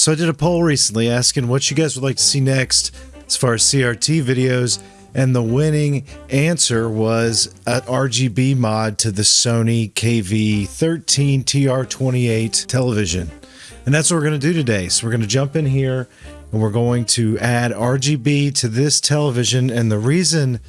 So I did a poll recently asking what you guys would like to see next as far as CRT videos, and the winning answer was an RGB mod to the Sony KV13 TR28 television. And that's what we're going to do today. So we're going to jump in here and we're going to add RGB to this television. And the reason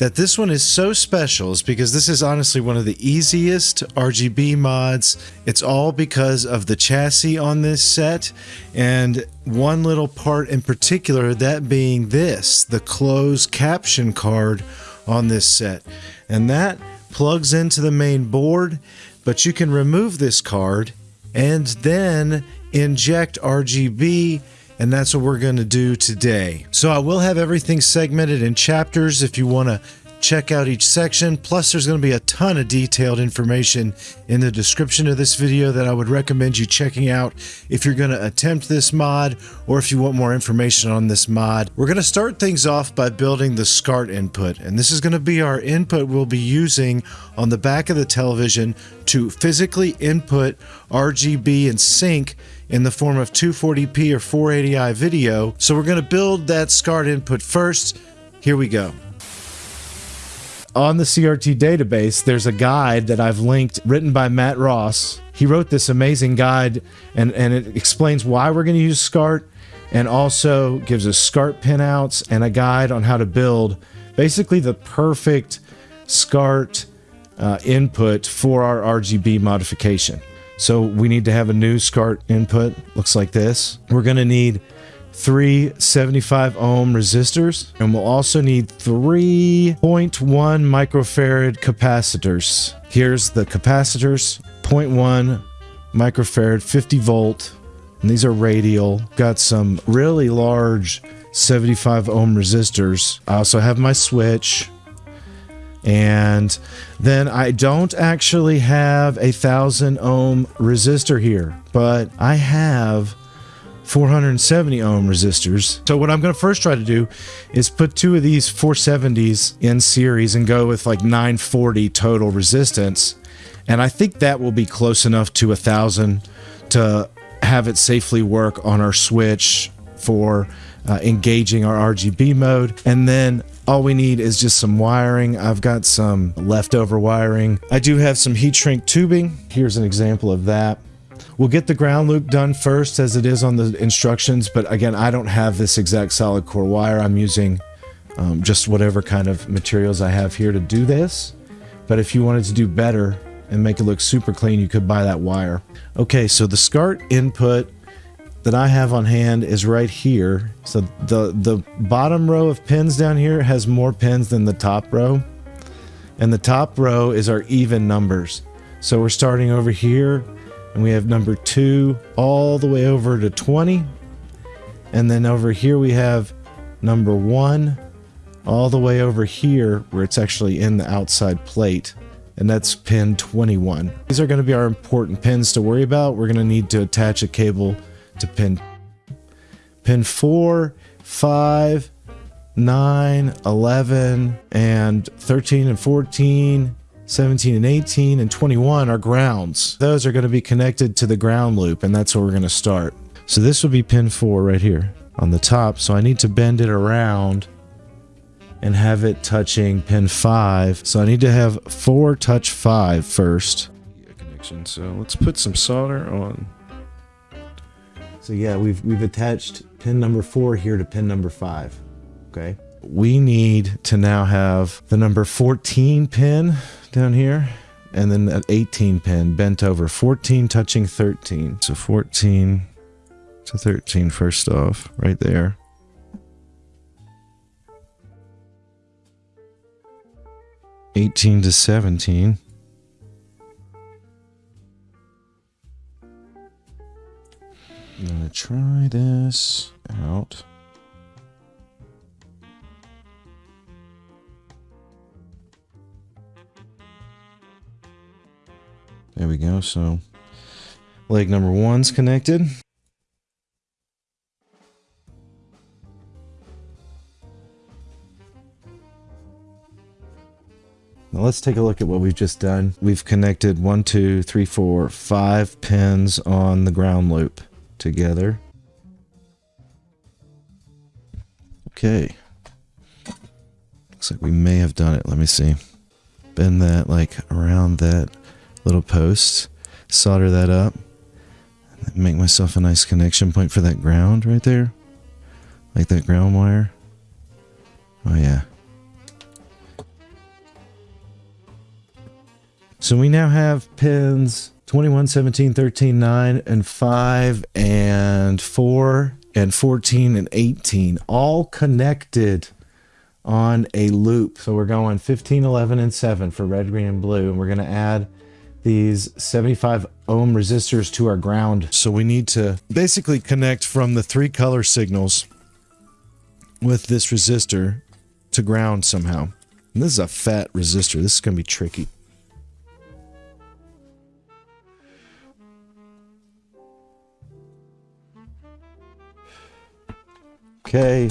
that this one is so special is because this is honestly one of the easiest RGB mods. It's all because of the chassis on this set and one little part in particular, that being this, the closed caption card on this set. And that plugs into the main board, but you can remove this card and then inject RGB and that's what we're going to do today. So I will have everything segmented in chapters if you want to check out each section. Plus, there's going to be a ton of detailed information in the description of this video that I would recommend you checking out if you're going to attempt this mod or if you want more information on this mod. We're going to start things off by building the SCART input, and this is going to be our input we'll be using on the back of the television to physically input RGB and sync in the form of 240p or 480i video. So we're going to build that SCART input first. Here we go. On the CRT database, there's a guide that I've linked written by Matt Ross. He wrote this amazing guide and, and it explains why we're going to use SCART and also gives us SCART pinouts and a guide on how to build basically the perfect SCART uh, input for our RGB modification. So we need to have a new SCART input, looks like this. We're gonna need three 75 ohm resistors, and we'll also need 3.1 microfarad capacitors. Here's the capacitors, 0.1 microfarad, 50 volt, and these are radial. Got some really large 75 ohm resistors. I also have my switch, and then I don't actually have a thousand ohm resistor here, but I have 470 ohm resistors. So what I'm going to first try to do is put two of these 470s in series and go with like 940 total resistance. And I think that will be close enough to a thousand to have it safely work on our switch for uh, engaging our RGB mode. And then all we need is just some wiring. I've got some leftover wiring. I do have some heat shrink tubing. Here's an example of that. We'll get the ground loop done first as it is on the instructions, but again, I don't have this exact solid core wire. I'm using um, just whatever kind of materials I have here to do this. But if you wanted to do better and make it look super clean, you could buy that wire. Okay, so the SCART input that I have on hand is right here. So the, the bottom row of pins down here has more pins than the top row. And the top row is our even numbers. So we're starting over here and we have number two all the way over to 20. And then over here we have number one all the way over here where it's actually in the outside plate and that's pin 21. These are going to be our important pins to worry about. We're going to need to attach a cable to pin pin 4, 5, 9, 11, and 13 and 14, 17 and 18, and 21 are grounds. Those are going to be connected to the ground loop, and that's where we're going to start. So this would be pin 4 right here on the top, so I need to bend it around and have it touching pin 5. So I need to have 4 touch 5 first. Connection. So let's put some solder on so yeah, we've we've attached pin number four here to pin number five. Okay. We need to now have the number 14 pin down here and then an 18 pin bent over 14 touching 13. So 14 to 13 first off, right there. Eighteen to seventeen. I'm gonna try this out. There we go. So leg number one's connected. Now let's take a look at what we've just done. We've connected one, two, three, four, five pins on the ground loop together. Okay. Looks like we may have done it. Let me see. Bend that like around that little post. Solder that up. Make myself a nice connection point for that ground right there. Like that ground wire. Oh yeah. So we now have pins 21, 17, 13, 9, and 5, and 4, and 14, and 18, all connected on a loop. So we're going 15, 11, and 7 for red, green, and blue. And we're going to add these 75 ohm resistors to our ground. So we need to basically connect from the three color signals with this resistor to ground somehow. And this is a fat resistor. This is going to be tricky. Okay.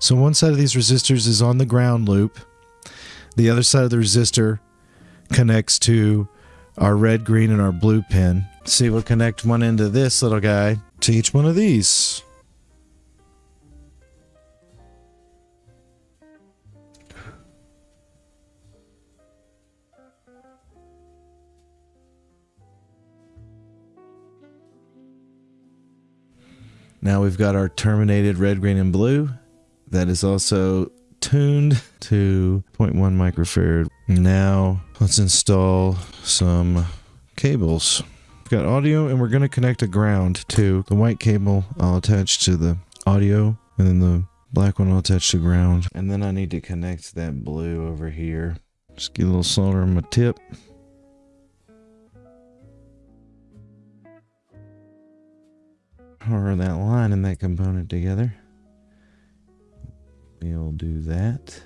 So one side of these resistors is on the ground loop. The other side of the resistor connects to our red, green, and our blue pin. See, we'll connect one end of this little guy to each one of these. Now we've got our terminated red, green, and blue. That is also tuned to 0.1 microfarad. Now let's install some cables. We've got audio and we're going to connect a ground to the white cable I'll attach to the audio and then the black one I'll attach to ground. And then I need to connect that blue over here. Just get a little solder on my tip. power that line and that component together. We'll do that.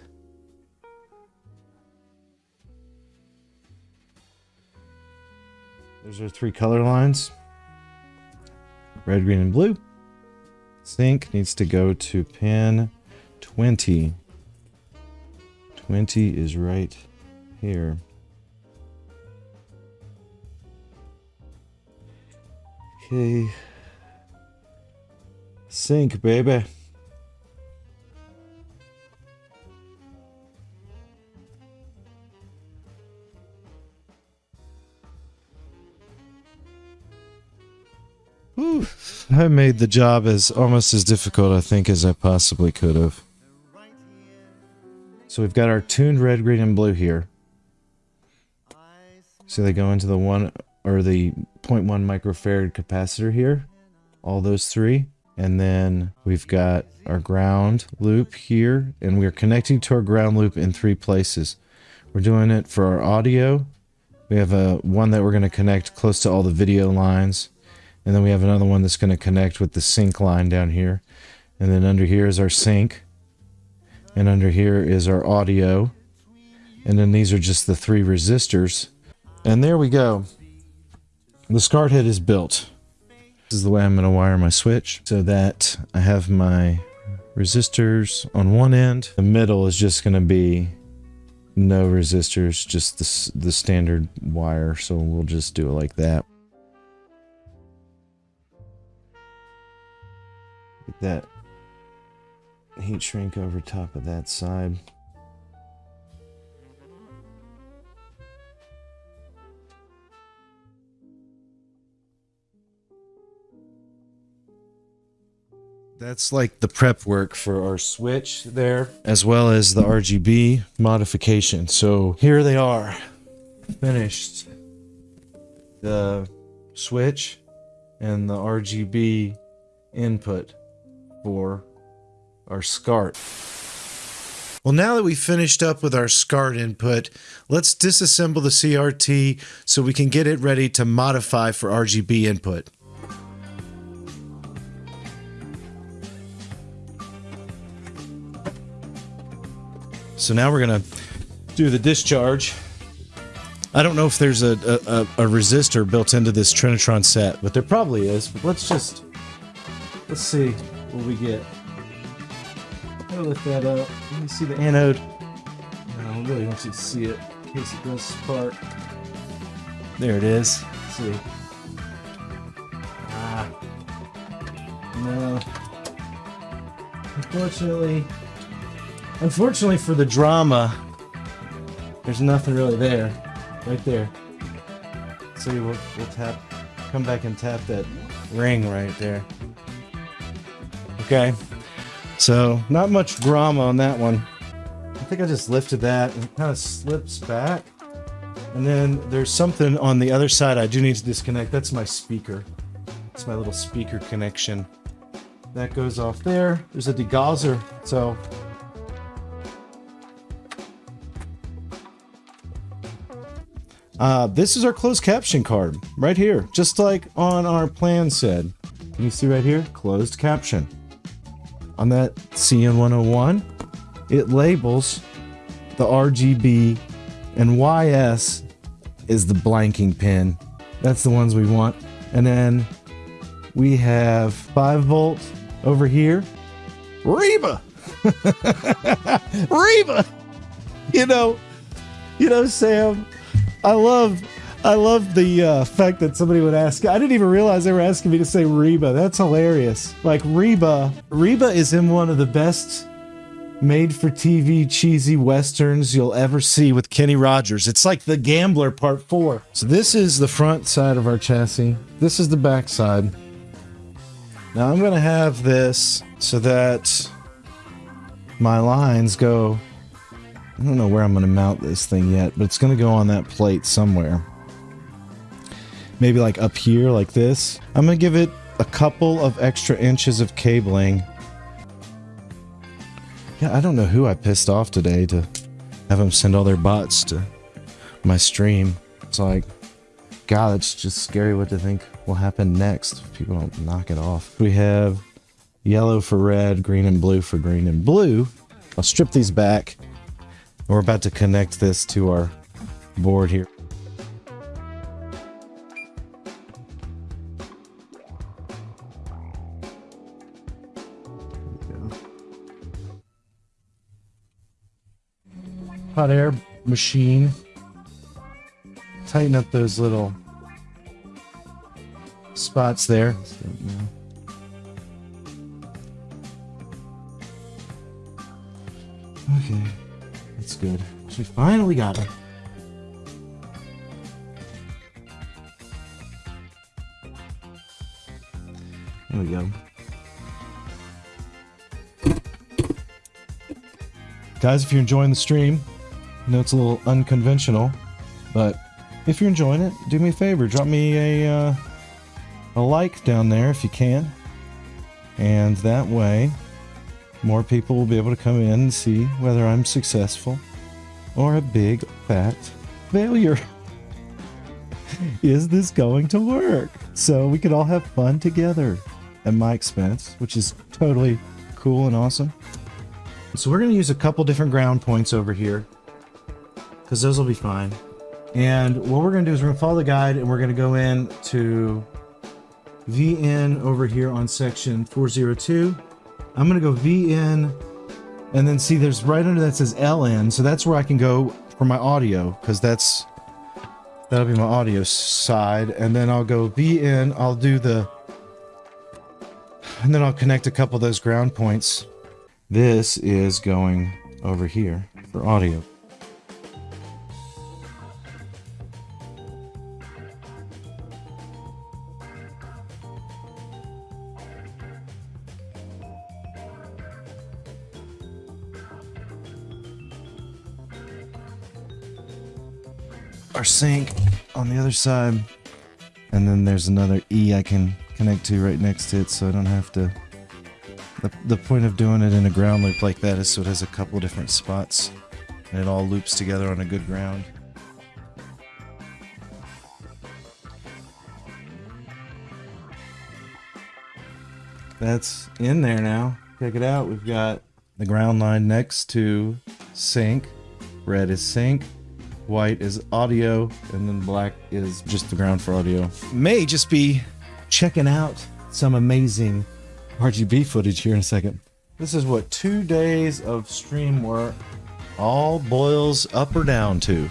There's our three color lines. Red, green, and blue. Sync needs to go to pin 20. 20 is right here. Okay. Sync, baby. I made the job as almost as difficult, I think, as I possibly could have. So we've got our tuned red, green, and blue here. So they go into the one or the 0.1 microfarad capacitor here. All those three. And then we've got our ground loop here, and we're connecting to our ground loop in three places. We're doing it for our audio. We have a one that we're going to connect close to all the video lines. And then we have another one that's going to connect with the sync line down here. And then under here is our sync. And under here is our audio. And then these are just the three resistors. And there we go. The SCART head is built. This is the way I'm going to wire my switch so that I have my resistors on one end. The middle is just going to be no resistors, just the, the standard wire. So we'll just do it like that. Get that heat shrink over top of that side. That's like the prep work for our switch there, as well as the RGB modification. So here they are, finished. The switch and the RGB input for our SCART. Well, now that we've finished up with our SCART input, let's disassemble the CRT so we can get it ready to modify for RGB input. So now we're gonna do the discharge. I don't know if there's a, a, a resistor built into this Trinitron set, but there probably is. But let's just, let's see we get. I lift that up. Let me see the anode. No, I really want you to see it in case it does spark. There it is. Let's see. Ah. No. Unfortunately, unfortunately for the drama, there's nothing really there. Right there. So we'll, we'll tap, come back and tap that ring right there. Okay. So, not much drama on that one. I think I just lifted that and it kind of slips back. And then there's something on the other side I do need to disconnect. That's my speaker. It's my little speaker connection. That goes off there. There's a degausser. So Uh, this is our closed caption card right here, just like on our plan said. Can you see right here? Closed caption. On that CN101, it labels the RGB and YS is the blanking pin. That's the ones we want. And then we have 5 volt over here. Reba! Reba! You know, you know, Sam, I love I love the uh, fact that somebody would ask. I didn't even realize they were asking me to say Reba. That's hilarious. Like Reba, Reba is in one of the best made for TV cheesy westerns you'll ever see with Kenny Rogers. It's like The Gambler Part 4. So this is the front side of our chassis. This is the back side. Now I'm to have this so that my lines go I don't know where I'm going to mount this thing yet, but it's going to go on that plate somewhere. Maybe like up here like this. I'm to give it a couple of extra inches of cabling. Yeah, I don't know who I pissed off today to have them send all their bots to my stream. It's like, God, it's just scary what to think will happen next if people don't knock it off. We have yellow for red, green and blue for green and blue. I'll strip these back we're about to connect this to our board here. Hot air machine. Tighten up those little spots there. Okay. That's good. So we finally got it. There we go. Guys, if you're enjoying the stream, I know it's a little unconventional, but if you're enjoying it, do me a favor, drop me a, uh, a like down there if you can. And that way, more people will be able to come in and see whether I'm successful or a big fat failure. Is this going to work? So we could all have fun together at my expense, which is totally cool and awesome. So we're going to use a couple different ground points over here because those will be fine. And what we're going to do is we're going to follow the guide and we're going to go in to VN over here on section 402 I'm going to go VN and then see there's right under that says LN. So that's where I can go for my audio because that's that'll be my audio side. And then I'll go VN. I'll do the and then I'll connect a couple of those ground points. This is going over here for audio. Sink on the other side. And then there's another E I can connect to right next to it so I don't have to... The, the point of doing it in a ground loop like that is so it has a couple different spots and it all loops together on a good ground. That's in there now. Check it out. We've got the ground line next to sync. Red is sync white is audio, and then black is just the ground for audio. May just be checking out some amazing RGB footage here in a second. This is what two days of stream work all boils up or down to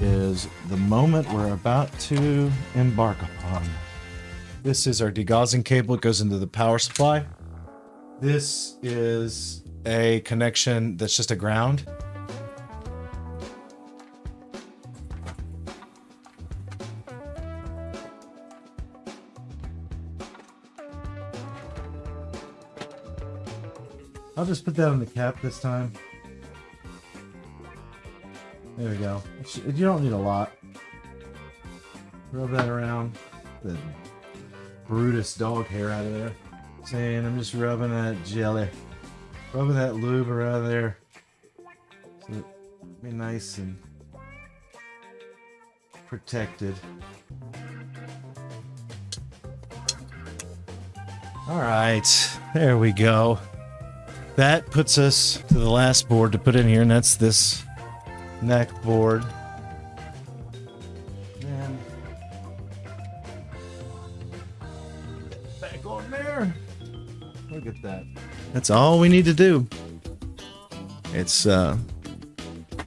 is the moment we're about to embark upon. This is our degaussing cable. It goes into the power supply. This is a connection that's just a ground. Just put that on the cap this time. There we go. You don't need a lot. Rub that around. The Brutus dog hair out of there. Saying I'm just rubbing that jelly. Rubbing that lube around there. So be nice and protected. All right, there we go. That puts us to the last board to put in here, and that's this neck board. And back on there. Look at that. That's all we need to do. It's uh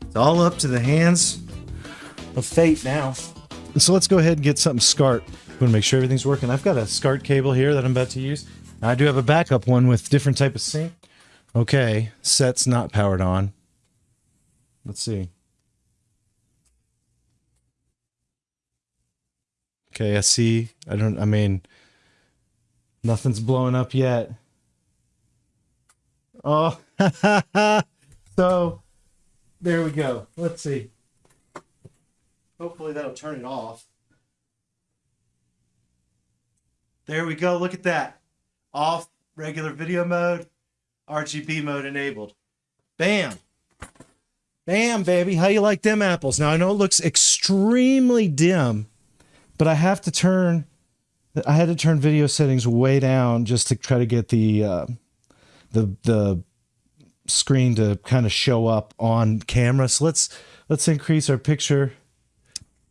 it's all up to the hands of fate now. So let's go ahead and get something SCART. I'm gonna make sure everything's working. I've got a SCART cable here that I'm about to use. I do have a backup one with different type of sync. Okay, set's not powered on. Let's see. Okay, I see. I don't, I mean, nothing's blowing up yet. Oh, so there we go. Let's see. Hopefully that'll turn it off. There we go. Look at that. Off regular video mode. RGB mode enabled. Bam. Bam, baby. How you like them apples? Now, I know it looks extremely dim, but I have to turn, I had to turn video settings way down just to try to get the, uh, the, the screen to kind of show up on camera. So let's, let's increase our picture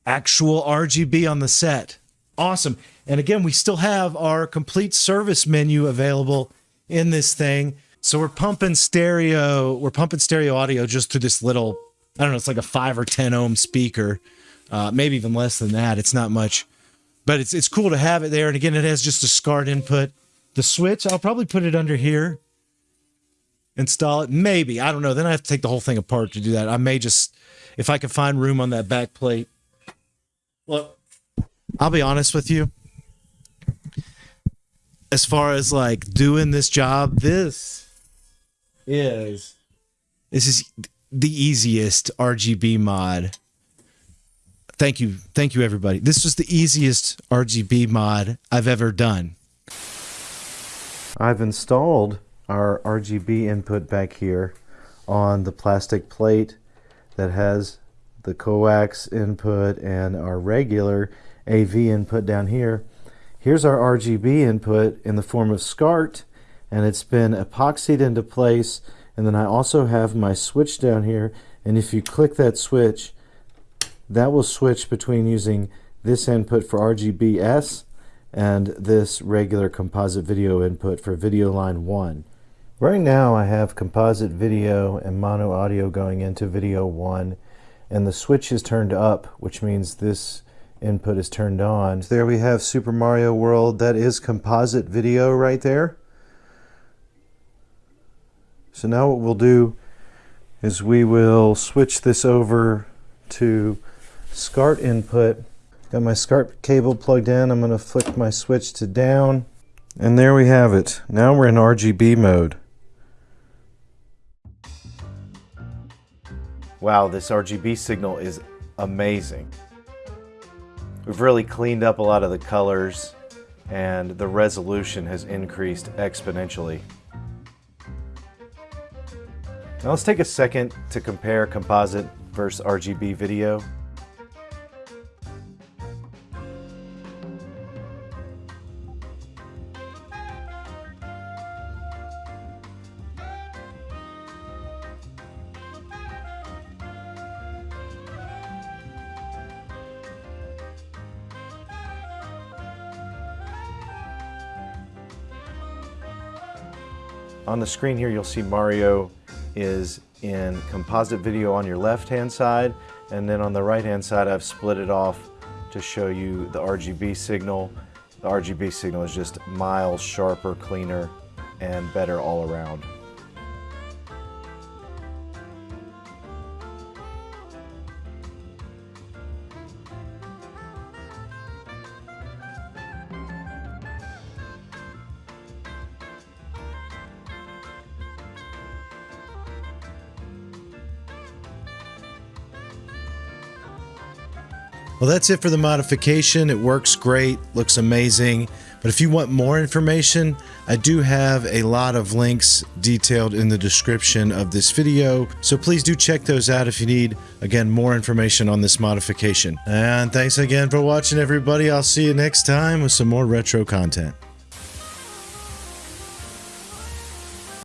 actual RGB on the set. Awesome. And again, we still have our complete service menu available in this thing. So we're pumping stereo, we're pumping stereo audio just through this little, I don't know, it's like a five or 10 ohm speaker, uh, maybe even less than that. It's not much, but it's, it's cool to have it there. And again, it has just a SCART input. The switch, I'll probably put it under here, install it. Maybe, I don't know. Then I have to take the whole thing apart to do that. I may just, if I can find room on that back plate. Look, I'll be honest with you. As far as like doing this job, this is this is the easiest RGB mod. Thank you. Thank you, everybody. This was the easiest RGB mod I've ever done. I've installed our RGB input back here on the plastic plate that has the coax input and our regular AV input down here. Here's our RGB input in the form of SCART and it's been epoxied into place and then I also have my switch down here and if you click that switch that will switch between using this input for RGBS and this regular composite video input for video line 1. Right now I have composite video and mono audio going into video 1 and the switch is turned up which means this input is turned on. So there we have Super Mario World. That is composite video right there. So now what we'll do is we will switch this over to SCART input. Got my SCART cable plugged in. I'm going to flick my switch to down. And there we have it. Now we're in RGB mode. Wow, this RGB signal is amazing. We've really cleaned up a lot of the colors and the resolution has increased exponentially. Now let's take a second to compare composite versus RGB video. On the screen here, you'll see Mario is in composite video on your left-hand side, and then on the right-hand side, I've split it off to show you the RGB signal. The RGB signal is just miles sharper, cleaner, and better all around. Well, that's it for the modification. It works great, looks amazing. But if you want more information, I do have a lot of links detailed in the description of this video. So please do check those out if you need, again, more information on this modification. And thanks again for watching, everybody. I'll see you next time with some more retro content.